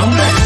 Come back.